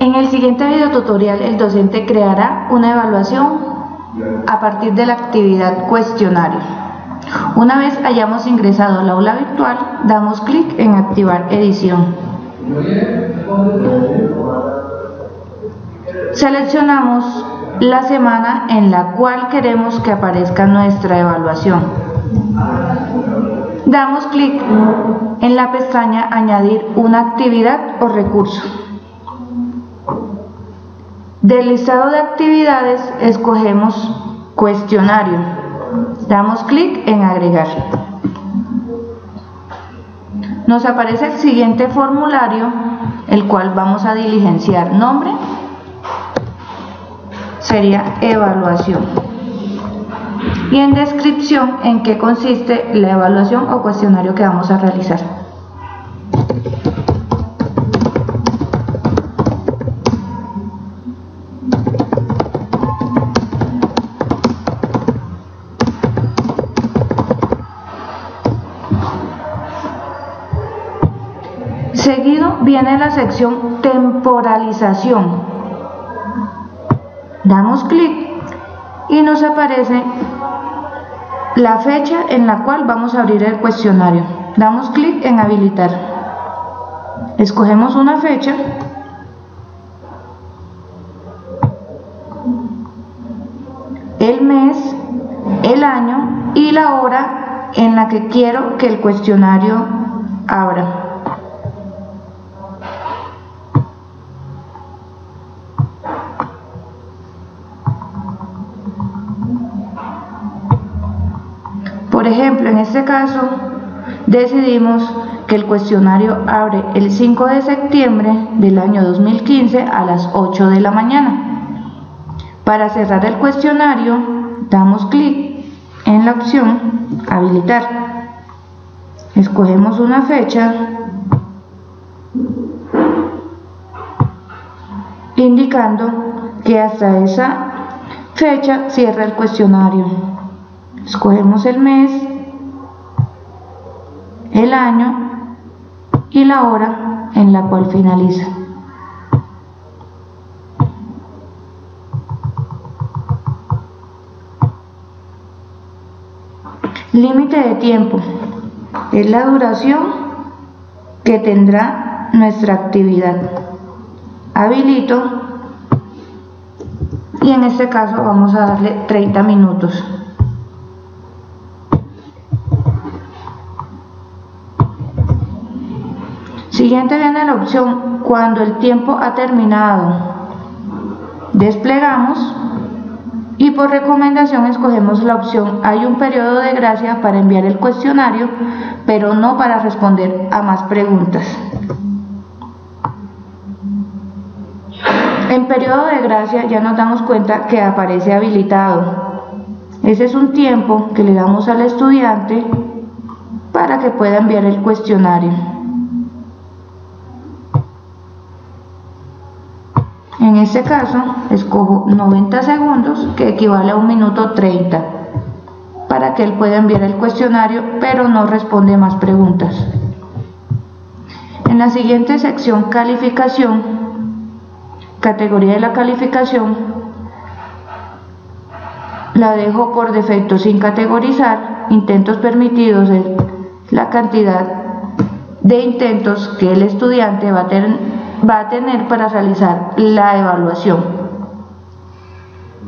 En el siguiente video tutorial el docente creará una evaluación a partir de la actividad cuestionario. Una vez hayamos ingresado al aula virtual, damos clic en activar edición. Seleccionamos la semana en la cual queremos que aparezca nuestra evaluación. Damos clic en la pestaña Añadir una actividad o recurso. Del listado de actividades escogemos Cuestionario. Damos clic en Agregar. Nos aparece el siguiente formulario, el cual vamos a diligenciar. Nombre sería evaluación. Y en descripción en qué consiste la evaluación o cuestionario que vamos a realizar. Seguido viene la sección temporalización. Damos clic y nos aparece la fecha en la cual vamos a abrir el cuestionario. Damos clic en habilitar. Escogemos una fecha. El mes, el año y la hora en la que quiero que el cuestionario abra. Ejemplo, en este caso, decidimos que el cuestionario abre el 5 de septiembre del año 2015 a las 8 de la mañana. Para cerrar el cuestionario, damos clic en la opción Habilitar. Escogemos una fecha indicando que hasta esa fecha cierra el cuestionario. Escogemos el mes, el año y la hora en la cual finaliza. Límite de tiempo es la duración que tendrá nuestra actividad. Habilito y en este caso vamos a darle 30 minutos. Siguiente viene la opción cuando el tiempo ha terminado. Desplegamos y por recomendación escogemos la opción hay un periodo de gracia para enviar el cuestionario, pero no para responder a más preguntas. En periodo de gracia ya nos damos cuenta que aparece habilitado. Ese es un tiempo que le damos al estudiante para que pueda enviar el cuestionario. En este caso, escojo 90 segundos, que equivale a un minuto 30, para que él pueda enviar el cuestionario, pero no responde más preguntas. En la siguiente sección, calificación, categoría de la calificación, la dejo por defecto sin categorizar, intentos permitidos la cantidad de intentos que el estudiante va a tener va a tener para realizar la evaluación.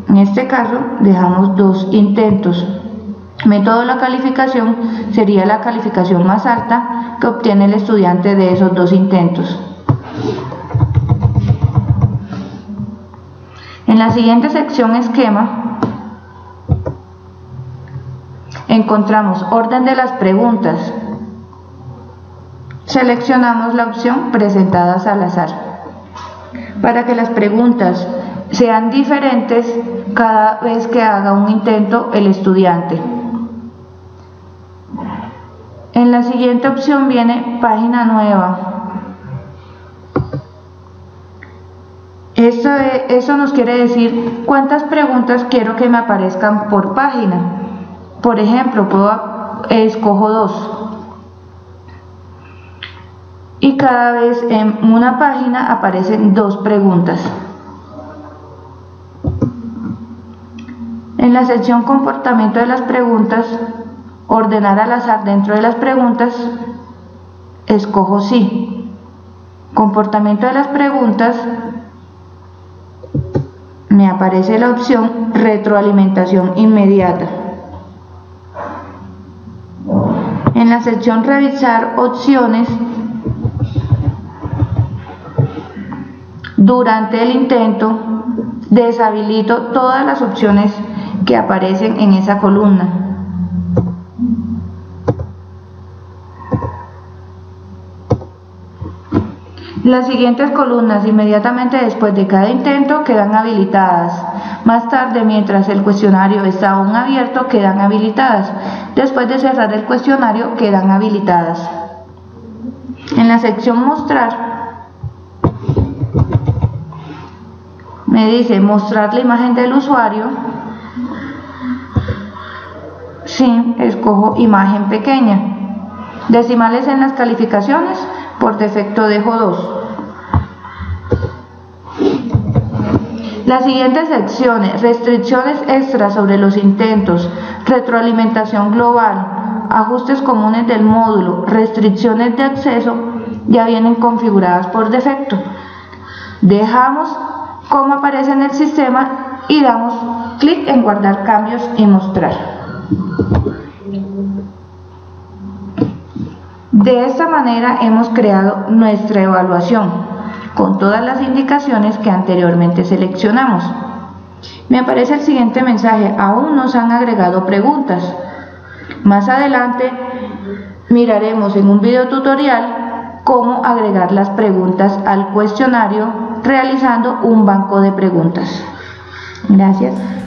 En este caso dejamos dos intentos. Método de la calificación sería la calificación más alta que obtiene el estudiante de esos dos intentos. En la siguiente sección esquema encontramos orden de las preguntas, Seleccionamos la opción presentadas al azar para que las preguntas sean diferentes cada vez que haga un intento el estudiante. En la siguiente opción viene página nueva. Eso, eso nos quiere decir cuántas preguntas quiero que me aparezcan por página. Por ejemplo, puedo, escojo dos. Y cada vez en una página aparecen dos preguntas. En la sección comportamiento de las preguntas, ordenar al azar dentro de las preguntas, escojo sí. Comportamiento de las preguntas, me aparece la opción retroalimentación inmediata. En la sección revisar opciones, durante el intento deshabilito todas las opciones que aparecen en esa columna. Las siguientes columnas inmediatamente después de cada intento quedan habilitadas. Más tarde, mientras el cuestionario está aún abierto, quedan habilitadas. Después de cerrar el cuestionario, quedan habilitadas. En la sección Mostrar, me dice mostrar la imagen del usuario. Sí, escojo imagen pequeña. Decimales en las calificaciones, por defecto dejo 2. Las siguientes secciones, restricciones extras sobre los intentos, retroalimentación global, ajustes comunes del módulo, restricciones de acceso, ya vienen configuradas por defecto. Dejamos como aparece en el sistema y damos clic en guardar cambios y mostrar. De esta manera hemos creado nuestra evaluación con todas las indicaciones que anteriormente seleccionamos. Me aparece el siguiente mensaje, aún nos han agregado preguntas. Más adelante miraremos en un video tutorial cómo agregar las preguntas al cuestionario realizando un banco de preguntas. Gracias.